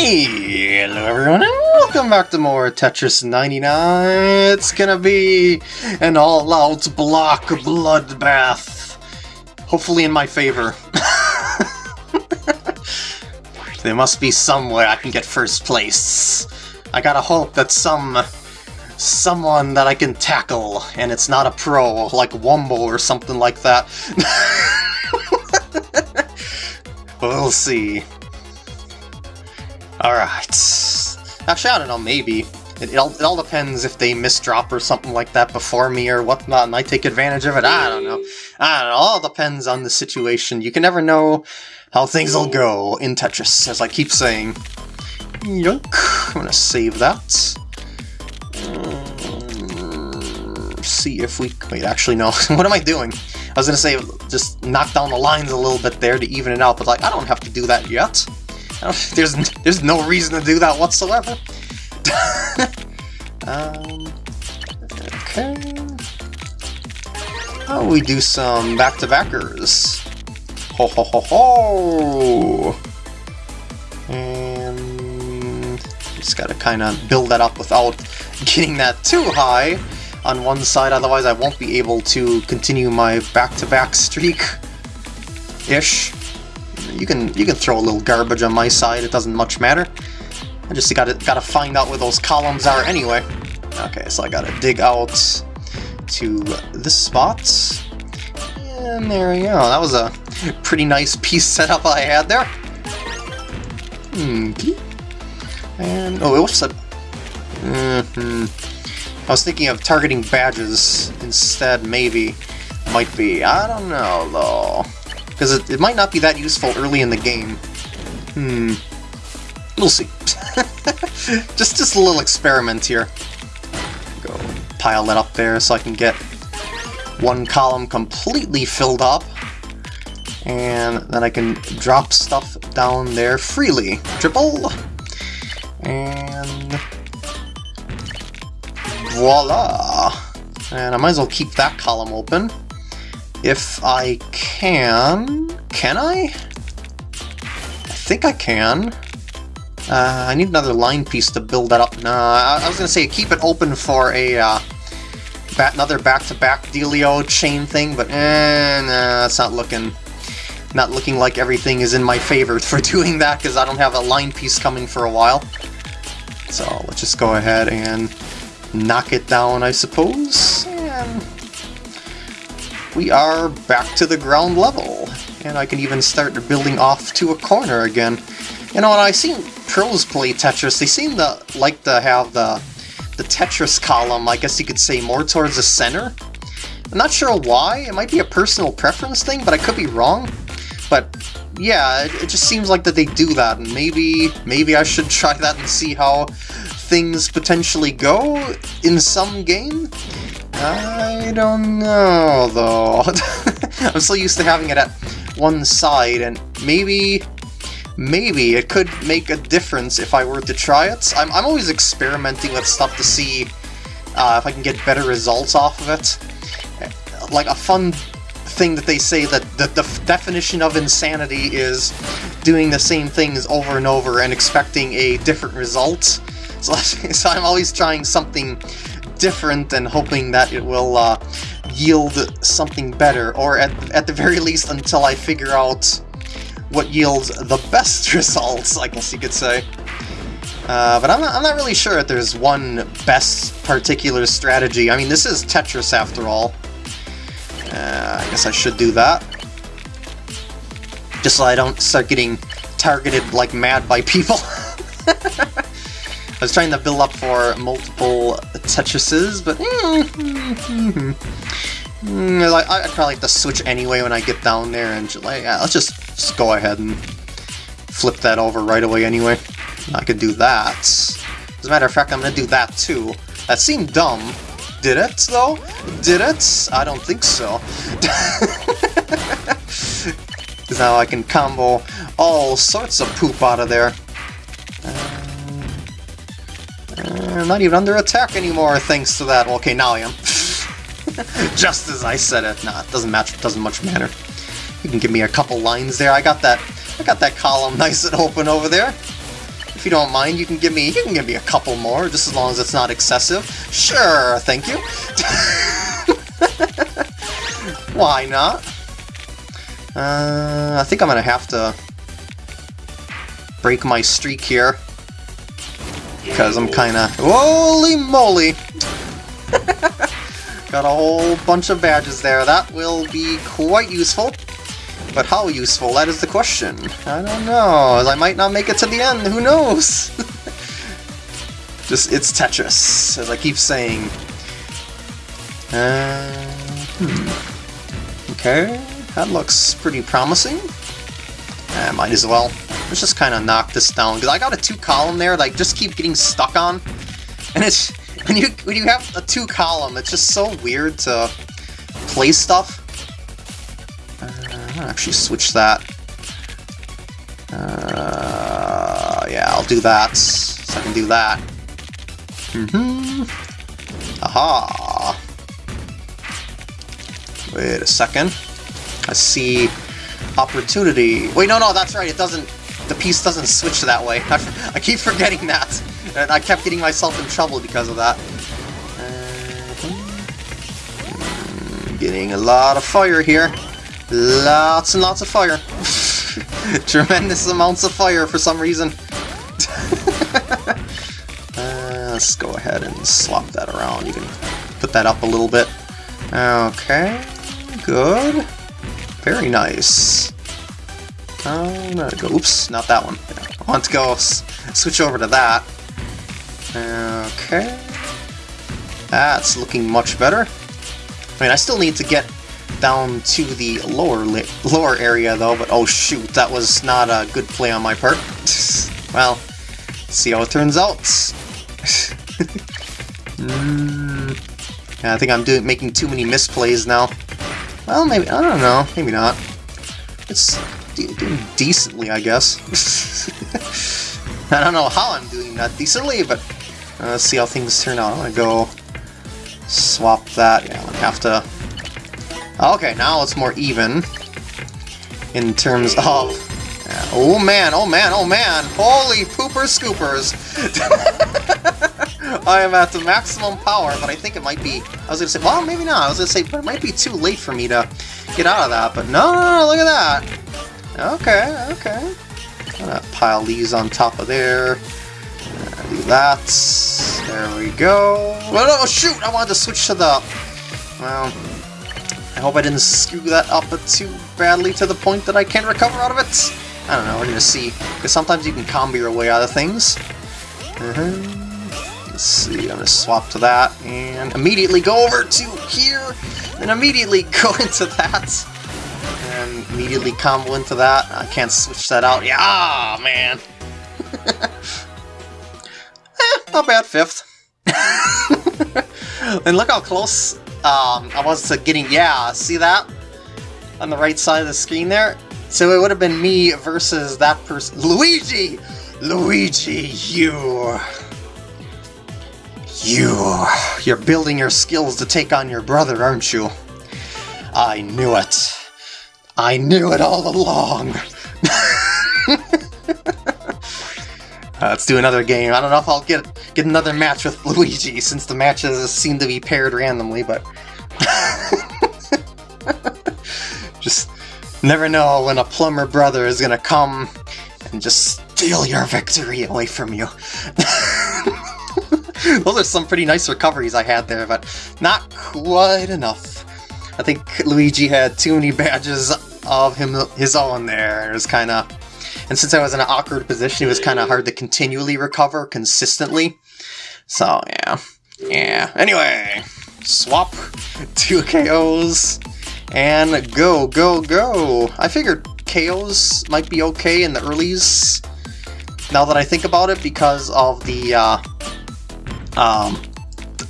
Hello everyone and welcome back to more Tetris 99. It's gonna be an all-out block bloodbath. Hopefully in my favor. there must be some way I can get first place. I gotta hope that some... someone that I can tackle, and it's not a pro, like Wumble or something like that. we'll see. Alright. Actually, I don't know, maybe. It, it, all, it all depends if they misdrop or something like that before me or whatnot, and I take advantage of it. I don't know. I don't know. All depends on the situation. You can never know how things will go in Tetris, as I keep saying. Yunk. I'm gonna save that. Um, see if we... Wait, actually, no. what am I doing? I was gonna say, just knock down the lines a little bit there to even it out, but like, I don't have to do that yet. There's there's no reason to do that whatsoever. um, okay. Oh, we do some back-to-backers. Ho ho ho ho! And just gotta kind of build that up without getting that too high on one side, otherwise I won't be able to continue my back-to-back -back streak. Ish. You can you can throw a little garbage on my side, it doesn't much matter. I just gotta gotta find out where those columns are anyway. Okay, so I gotta dig out to this spot. And there we go. That was a pretty nice piece setup I had there. And oh, whoops! I, mm -hmm. I was thinking of targeting badges instead. Maybe might be. I don't know though. Because it, it might not be that useful early in the game. Hmm. We'll see. just, just a little experiment here. Go pile that up there so I can get one column completely filled up. And then I can drop stuff down there freely. Triple. And... Voila! And I might as well keep that column open. If I can... Can I? I think I can. Uh, I need another line piece to build that up. Nah, I, I was gonna say keep it open for a uh, bat, another back-to-back -back dealio chain thing, but eh, nah, it's not looking not looking like everything is in my favor for doing that because I don't have a line piece coming for a while. So let's just go ahead and knock it down, I suppose. We are back to the ground level. And I can even start building off to a corner again. You know, when I seen pros play Tetris, they seem to like to have the, the Tetris column, I guess you could say, more towards the center. I'm not sure why, it might be a personal preference thing, but I could be wrong. But yeah, it, it just seems like that they do that, and maybe, maybe I should try that and see how things potentially go in some game. I don't know, though. I'm so used to having it at one side, and maybe... Maybe it could make a difference if I were to try it. I'm, I'm always experimenting with stuff to see uh, if I can get better results off of it. Like, a fun thing that they say that the, the definition of insanity is doing the same things over and over and expecting a different result. So, so I'm always trying something different and hoping that it will uh, yield something better, or at, at the very least until I figure out what yields the best results, I guess you could say. Uh, but I'm not, I'm not really sure if there's one best particular strategy. I mean, this is Tetris after all. Uh, I guess I should do that. Just so I don't start getting targeted like mad by people. I was trying to build up for multiple Tetrises, but mm, mm, like, I'd probably like to switch anyway when I get down there, and just, like, yeah, let's just, just go ahead and flip that over right away anyway. I could do that. As a matter of fact, I'm to do that too. That seemed dumb. Did it, though? Did it? I don't think so. Now I can combo all sorts of poop out of there. Not even under attack anymore thanks to that. Okay, now I am. Just as I said it. Nah, it doesn't match. Doesn't much matter. You can give me a couple lines there. I got that. I got that column nice and open over there. If you don't mind, you can give me you can give me a couple more, just as long as it's not excessive. Sure, thank you. Why not? Uh, I think I'm gonna have to break my streak here. Because I'm kinda... Holy moly! Got a whole bunch of badges there. That will be quite useful. But how useful? That is the question. I don't know. I might not make it to the end. Who knows? Just, it's Tetris, as I keep saying. Uh, hmm. Okay, that looks pretty promising. Uh, might as well. Let's just kind of knock this down, because I got a two-column there that I just keep getting stuck on. And it's when you when you have a two-column, it's just so weird to play stuff. Uh, I'll actually switch that. Uh, yeah, I'll do that, so I can do that. Mm-hmm. Aha! Wait a second. I see opportunity. Wait, no, no, that's right, it doesn't... The piece doesn't switch that way. I, I keep forgetting that. And I kept getting myself in trouble because of that. Uh, getting a lot of fire here. Lots and lots of fire. Tremendous amounts of fire for some reason. uh, let's go ahead and swap that around. You can put that up a little bit. Okay, good. Very nice. Go, oops, not that one. I want to go switch over to that. Okay. That's looking much better. I mean, I still need to get down to the lower lower area though, but oh shoot, that was not a good play on my part. well, see how it turns out. mm, yeah, I think I'm doing making too many misplays now. Well, maybe, I don't know, maybe not. It's doing decently, I guess. I don't know how I'm doing that decently, but uh, let's see how things turn out. I'm gonna go swap that. Yeah, I'm gonna have to... Okay, now it's more even in terms of... Yeah. Oh man, oh man, oh man! Holy pooper scoopers! I am at the maximum power, but I think it might be... I was gonna say, well, maybe not. I was gonna say, but it might be too late for me to get out of that, but no, no, no look at that! Okay, okay. Gonna pile these on top of there do that. There we go. Oh, shoot! I wanted to switch to the... Well, I hope I didn't screw that up too badly to the point that I can't recover out of it. I don't know, we're gonna see. Because sometimes you can combo your way out of things. Uh -huh. Let's see, I'm gonna swap to that, and immediately go over to here, and immediately go into that. Immediately combo into that. I can't switch that out. Yeah, ah, man! not bad, fifth. and look how close um, I was to getting, yeah, see that? On the right side of the screen there? So it would have been me versus that person. Luigi! Luigi, you... You... You're building your skills to take on your brother, aren't you? I knew it. I knew it all along. Uh, let's do another game. I don't know if I'll get get another match with Luigi, since the matches seem to be paired randomly, but... just never know when a plumber brother is gonna come and just steal your victory away from you. Those are some pretty nice recoveries I had there, but not quite enough. I think Luigi had too many badges of him his own there. It was kind of and since I was in an awkward position, it was kind of hard to continually recover consistently. So, yeah. Yeah. Anyway, swap two KOs and go, go, go. I figured KOs might be okay in the earlies now that I think about it because of the, uh, um,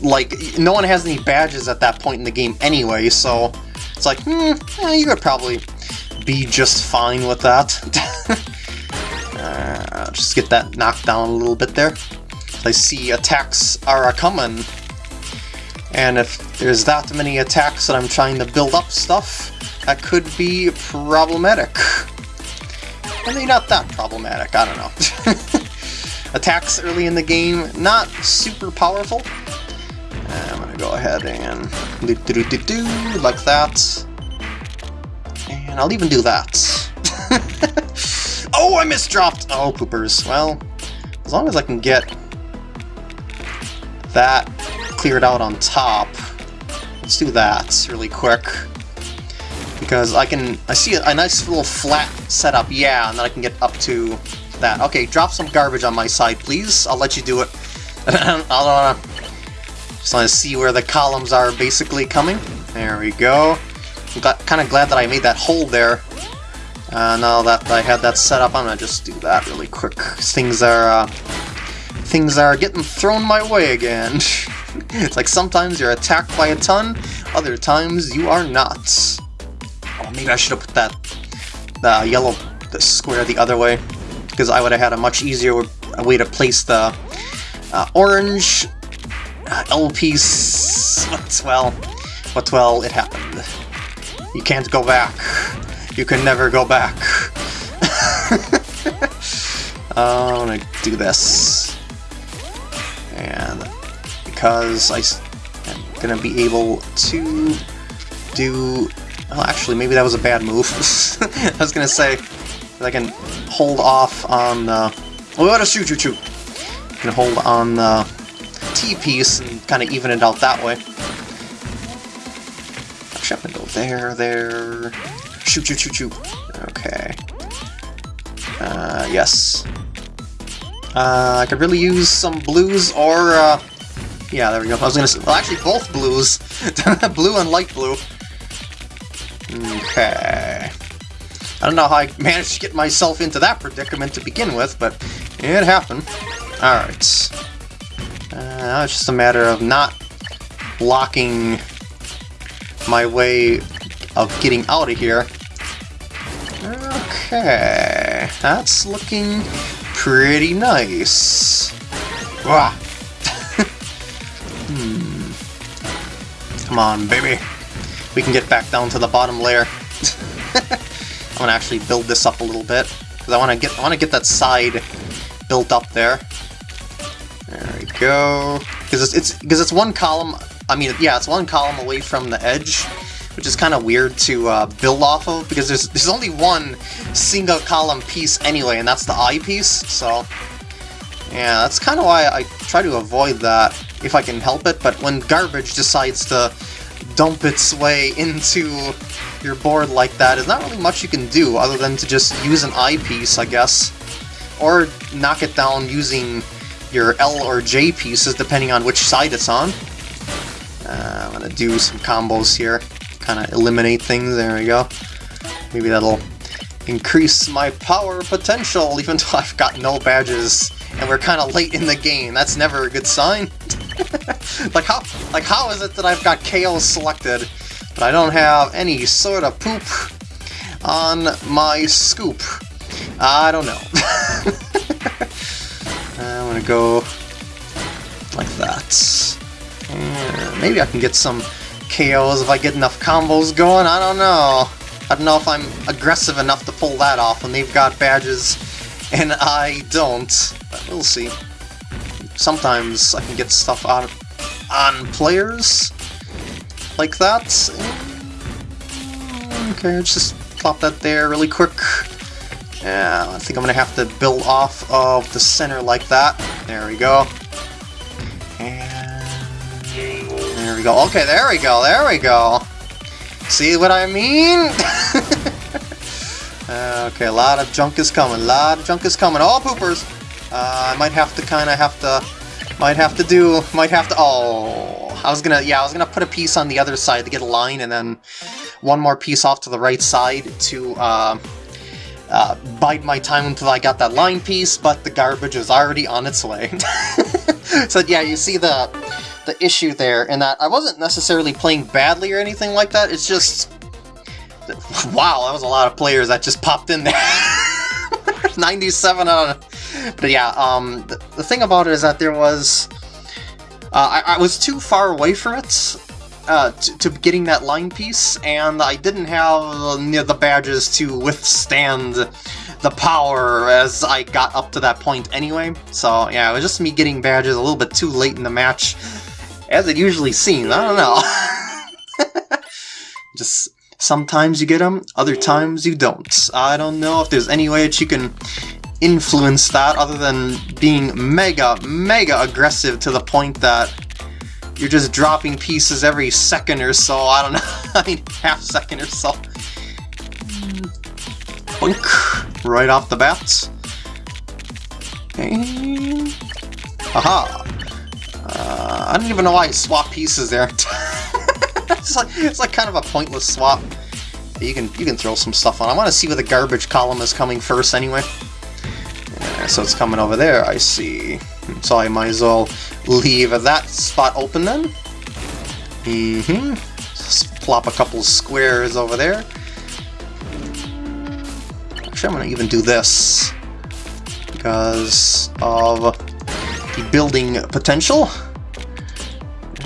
like, no one has any badges at that point in the game anyway, so it's like, hmm, yeah, you could probably be just fine with that. Uh, just get that knocked down a little bit there. I see attacks are coming. And if there's that many attacks that I'm trying to build up stuff, that could be problematic. Mean, not that problematic, I don't know. attacks early in the game, not super powerful. I'm gonna go ahead and do do do do like that. And I'll even do that. oh, I misdropped! Oh, poopers. Well, as long as I can get that cleared out on top, let's do that really quick. Because I can, I see a, a nice little flat setup, yeah, and then I can get up to that. Okay, drop some garbage on my side, please. I'll let you do it. I'll uh, just want to see where the columns are basically coming. There we go. I'm kind of glad that I made that hole there. Uh, now that I had that set up, I'm gonna just do that really quick. Things are uh, things are getting thrown my way again. it's like sometimes you're attacked by a ton, other times you are not. Oh, maybe I should have put that the yellow the square the other way because I would have had a much easier way to place the uh, orange uh, L piece. But, well, but well, it happened. You can't go back. You can never go back. uh, I'm gonna do this. And because I, am gonna be able to do... Well, actually, maybe that was a bad move. I was gonna say, I can hold off on. Oh, what a shoot, shoot, shoot! I can hold on the T-piece and kind of even it out that way. Actually, I'm gonna go there, there... Shoot, shoot, shoot, shoot. Okay. Uh, yes. Uh, I could really use some blues or, uh... Yeah, there we go. I was gonna say... Well, actually, both blues. blue and light blue. Okay. I don't know how I managed to get myself into that predicament to begin with, but it happened. Alright. Uh, now it's just a matter of not blocking my way of getting out of here. Okay, that's looking pretty nice. Wah. hmm. Come on, baby. We can get back down to the bottom layer. I'm gonna actually build this up a little bit because I want to get I want to get that side built up there. Go. Because it's it's because it's one column. I mean, yeah, it's one column away from the edge, which is kind of weird to uh, build off of because there's there's only one single column piece anyway, and that's the I piece. So yeah, that's kind of why I try to avoid that if I can help it. But when garbage decides to dump its way into your board like that, there's not really much you can do other than to just use an I-piece, I guess. Or knock it down using your L or J pieces, depending on which side it's on. Uh, I'm gonna do some combos here, kind of eliminate things, there we go. Maybe that'll increase my power potential, even though I've got no badges, and we're kind of late in the game. That's never a good sign. like how like how is it that I've got KO selected, but I don't have any sort of poop on my scoop? I don't know. I'm gonna go like that. Maybe I can get some KOs if I get enough combos going, I don't know. I don't know if I'm aggressive enough to pull that off when they've got badges and I don't, but we'll see sometimes I can get stuff on, on players like that. Mm, okay, let's just plop that there really quick. Yeah, I think I'm gonna have to build off of the center like that. There we go. And there we go. Okay, there we go, there we go. See what I mean? okay, a lot of junk is coming, a lot of junk is coming. All oh, poopers! Uh, I might have to kind of have to, might have to do, might have to, oh, I was gonna, yeah, I was gonna put a piece on the other side to get a line, and then one more piece off to the right side to, uh, uh, bide my time until I got that line piece, but the garbage is already on its way. so yeah, you see the the issue there, in that I wasn't necessarily playing badly or anything like that, it's just... Wow, that was a lot of players that just popped in there. 97 out of but yeah, um, the, the, thing about it is that there was... Uh, I, I, was too far away from it uh, to, getting that line piece, and I didn't have uh, the badges to withstand the power as I got up to that point anyway. So yeah, it was just me getting badges a little bit too late in the match, as it usually seems. I don't know. just sometimes you get them, other times you don't. I don't know if there's any way that you can influence that other than being mega, mega aggressive to the point that you're just dropping pieces every second or so. I don't know. I mean, half second or so. Boink. Right off the bat. Aha. Uh, I don't even know why I swap pieces there. it's like it's like kind of a pointless swap. You can you can throw some stuff on. I want to see where the garbage column is coming first anyway. Yeah, so it's coming over there. I see. So I might as well leave that spot open then. Mm-hmm. Plop a couple squares over there. Actually, I'm going to even do this because of the building potential.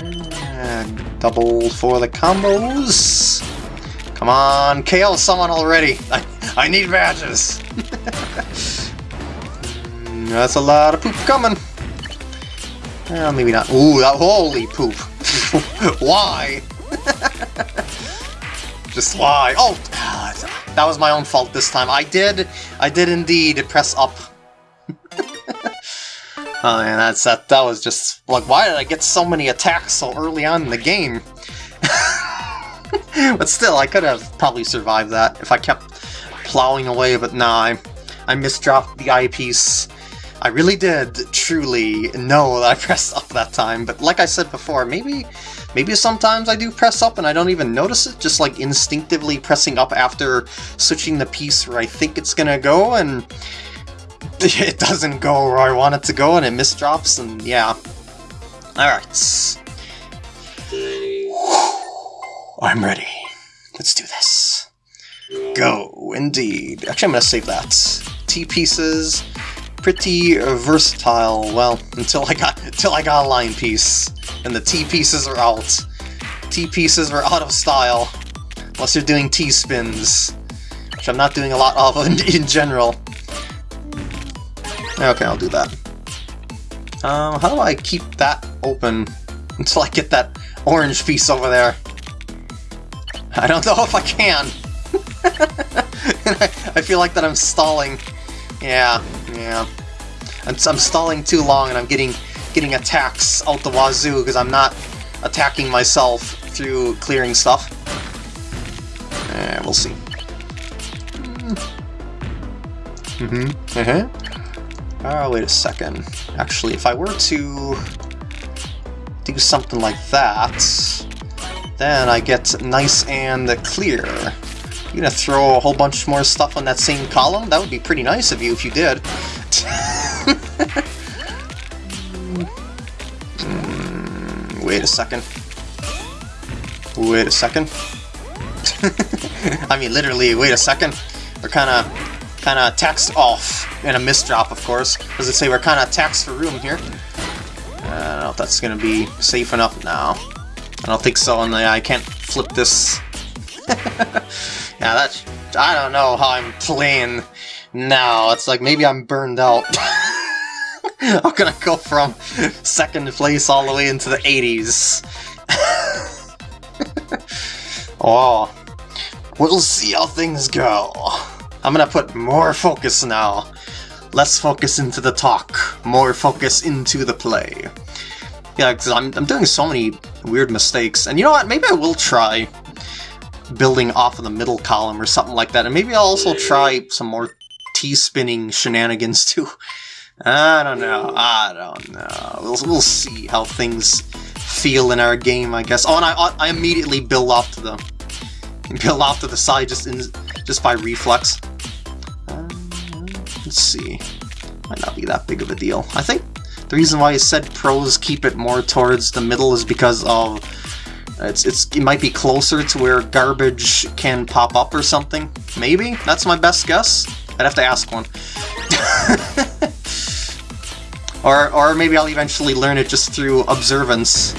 And double for the combos. Come on, KO someone already. I, I need badges. That's a lot of poop coming. Well, maybe not. Ooh, that, holy poop. why? Just why? Oh, That was my own fault this time. I did, I did indeed press up. oh man, that's that. That was just like, why did I get so many attacks so early on in the game? but still, I could have probably survived that if I kept plowing away. But nah, I, I misdropped the I-piece I really did truly know that I pressed up that time, but like I said before, maybe maybe sometimes I do press up and I don't even notice it, just like instinctively pressing up after switching the piece where I think it's gonna go, and it doesn't go where I want it to go, and it misdrops, and yeah. Alright. I'm ready. Let's do this. Go, indeed. Actually, I'm gonna save that. T-pieces, pretty versatile, well, until I got until I got a line piece. And the T-pieces are out. T-pieces are out of style. Unless you're doing T-spins. Which I'm not doing a lot of in, in general. Okay, I'll do that. Um, how do I keep that open until I get that orange piece over there? I don't know if I can. I, I feel like that I'm stalling. Yeah, yeah. I'm, I'm stalling too long and I'm getting getting attacks out the wazoo because I'm not attacking myself through clearing stuff. Eh, we'll see. Mm-hmm. Uh-huh. Oh, wait a second. Actually, if I were to do something like that, then I get nice and clear. You gonna throw a whole bunch more stuff on that same column? That would be pretty nice of you if you did. mm, wait a second. Wait a second. I mean, literally, wait a second. We're kind of kind of taxed off, and a misdrop, of course. As I say, we're kind of taxed for room here. I don't know if that's going to be safe enough now. I don't think so, and I can't flip this. yeah, that's... I don't know how I'm playing now. It's like maybe I'm burned out. I'm gonna go from second place all the way into the 80s. oh, we'll see how things go. I'm gonna put more focus now. Less focus into the talk, more focus into the play. Yeah, because I'm, I'm doing so many weird mistakes. And you know what? Maybe I will try building off of the middle column or something like that. And maybe I'll also try some more T-spinning shenanigans too. I don't know. I don't know. We'll, we'll see how things feel in our game, I guess. Oh, and I, I immediately build off to the build off to the side just in just by reflex. Uh, let's see. Might not be that big of a deal. I think the reason why I said pros keep it more towards the middle is because of it's it's it might be closer to where garbage can pop up or something. Maybe that's my best guess. I'd have to ask one. or, or maybe I'll eventually learn it just through observance.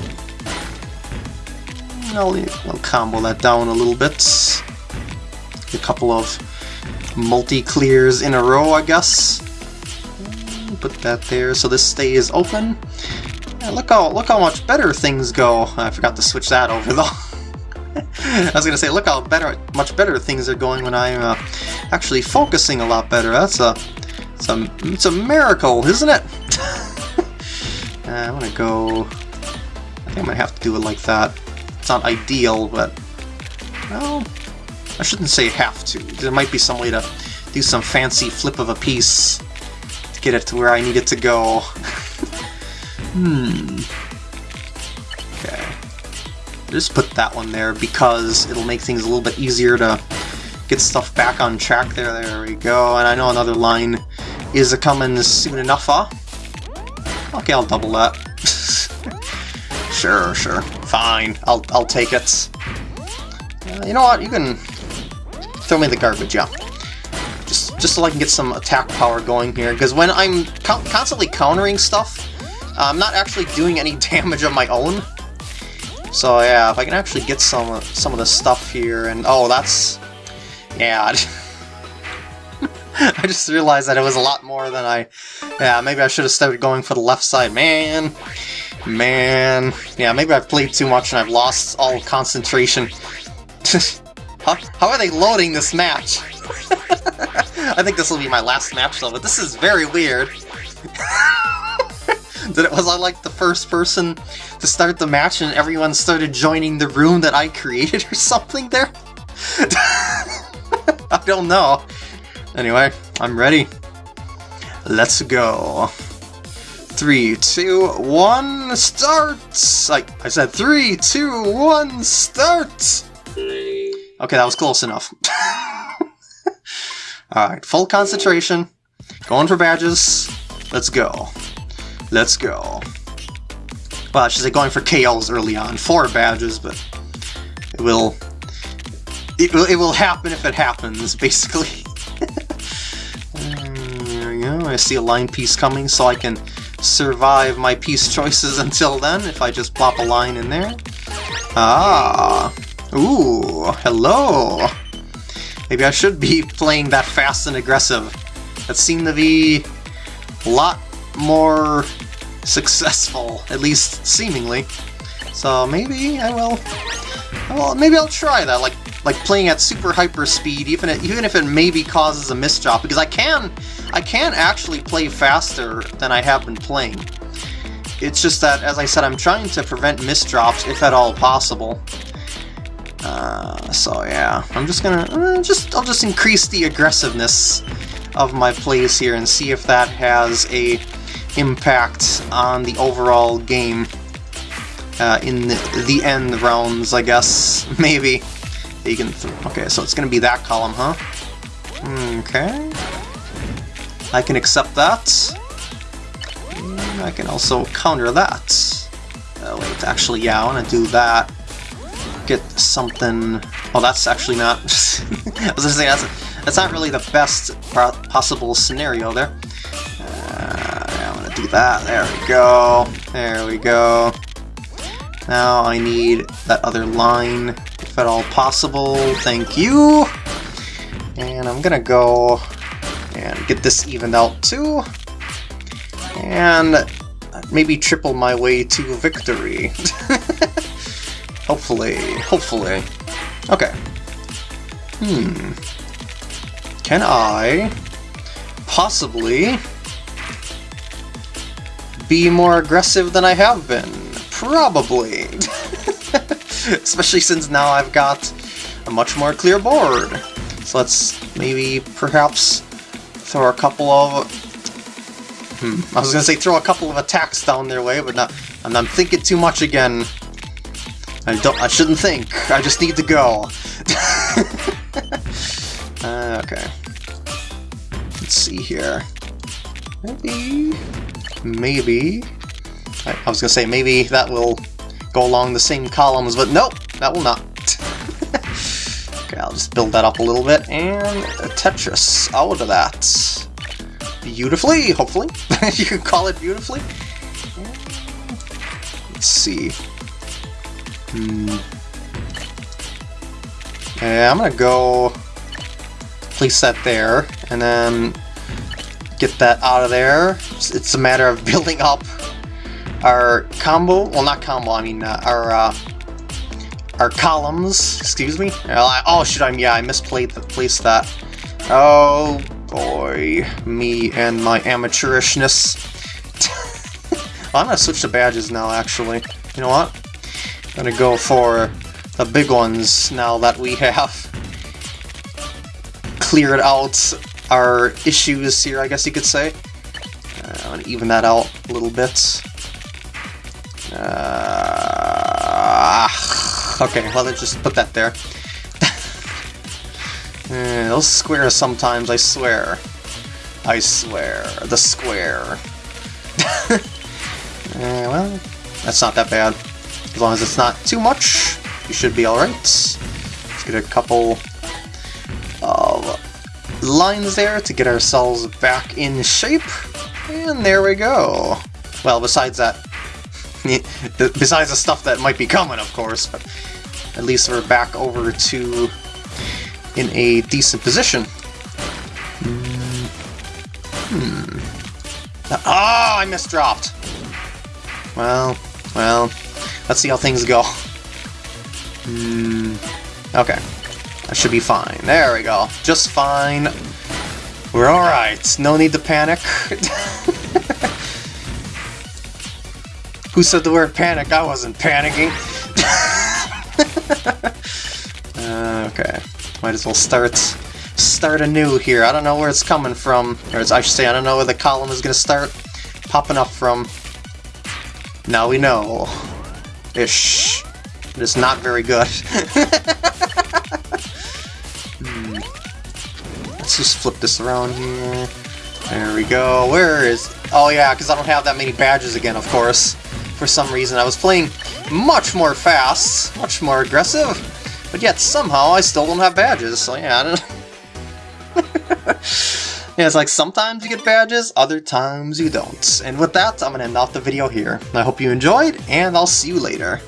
I'll, I'll combo that down a little bit. A couple of multi-clears in a row, I guess. Put that there so this stays open. Yeah, look how look how much better things go. I forgot to switch that over though. I was gonna say, look how better, much better things are going when I'm uh, actually focusing a lot better. That's a, it's a, it's a miracle, isn't it? uh, I'm gonna go. I think I'm gonna have to do it like that. It's not ideal, but well, I shouldn't say have to. There might be some way to do some fancy flip of a piece to get it to where I need it to go. hmm. Okay. Just put that one there because it'll make things a little bit easier to get stuff back on track there. There we go. And I know another line is a coming soon enough, huh? Okay, I'll double that. sure, sure. Fine. I'll, I'll take it. Uh, you know what? You can throw me the garbage, yeah. Just, just so I can get some attack power going here, because when I'm co constantly countering stuff, Uh, I'm not actually doing any damage of my own. So yeah, if I can actually get some some of the stuff here, and oh, that's... Yeah, I just realized that it was a lot more than I... Yeah, maybe I should have started going for the left side. Man, man. Yeah, maybe I've played too much and I've lost all concentration. how, how are they loading this match? I think this will be my last match though, but this is very weird. Did it was I like the first person to start the match and everyone started joining the room that I created or something there? I don't know. Anyway, I'm ready. Let's go. Three, two, one, start! I, I said three, two, one, start! Okay, that was close enough. Alright, full concentration. Going for badges. Let's go. Let's go. Well, she's say going for KOs early on. Four badges, but it will... It will, it will happen if it happens, basically. there we go. I see a line piece coming, so I can survive my piece choices until then, if I just plop a line in there. Ah! Ooh, hello! Maybe I should be playing that fast and aggressive. That seemed to be a lot more successful, at least seemingly. So maybe I will. Well, maybe I'll try that. Like like playing at super hyper speed, even if, even if it maybe causes a misdrop, because I can I can actually play faster than I have been playing. It's just that, as I said, I'm trying to prevent misdrops if at all possible. Uh, so yeah, I'm just gonna uh, just I'll just increase the aggressiveness of my plays here and see if that has a impact on the overall game uh, in the, the end rounds, I guess. Maybe. You can okay, so it's going to be that column, huh? Okay. I can accept that. I can also counter that. Uh, wait, actually, yeah, I want to do that. Get something... Oh, that's actually not... I was going to say, that's, that's not really the best possible scenario there. Do that. There we go. There we go. Now I need that other line if at all possible. Thank you! And I'm gonna go and get this evened out too. And maybe triple my way to victory. hopefully, hopefully. Okay. Hmm. Can I possibly be more aggressive than I have been? Probably. Especially since now I've got a much more clear board. So let's maybe perhaps throw a couple of... Hmm, I was gonna say throw a couple of attacks down their way, but not, I'm, I'm thinking too much again. I don't. I shouldn't think. I just need to go. uh, okay. Let's see here. Maybe. Maybe. I, I was gonna say maybe that will go along the same columns, but nope, that will not. okay, I'll just build that up a little bit, and Tetris out of that. Beautifully, hopefully. you can call it beautifully. Let's see. Hmm. I'm gonna go... place that there, and then get that out of there. It's a matter of building up our combo, well not combo, I mean uh, our uh, our columns, excuse me. Oh, should I, yeah, I misplaced the place that. Oh boy, me and my amateurishness. I'm gonna switch to badges now, actually. You know what? I'm gonna go for the big ones now that we have cleared out our issues here, I guess you could say. Uh, I'm gonna even that out a little bit. Uh, okay, well, let's just put that there. uh, those squares sometimes, I swear. I swear. The square. uh, well, that's not that bad. As long as it's not too much, you should be alright. Let's get a couple lines there to get ourselves back in shape. And there we go. Well, besides that, besides the stuff that might be coming, of course, but at least we're back over to in a decent position. Hmm. Oh, I misdropped. Well, well, let's see how things go. Hmm. Okay. That should be fine. There we go. Just fine. We're alright. No need to panic. Who said the word panic? I wasn't panicking. uh, okay. Might as well start start anew here. I don't know where it's coming from. Or I should say, I don't know where the column is going to start popping up from. Now we know. Ish. It is not very good. Let's just flip this around here. There we go. Where is... Oh yeah, because I don't have that many badges again, of course for some reason. I was playing much more fast, much more aggressive, but yet somehow I still don't have badges, so yeah, I don't Yeah, it's like sometimes you get badges, other times you don't. And with that, I'm going to end off the video here. I hope you enjoyed, and I'll see you later.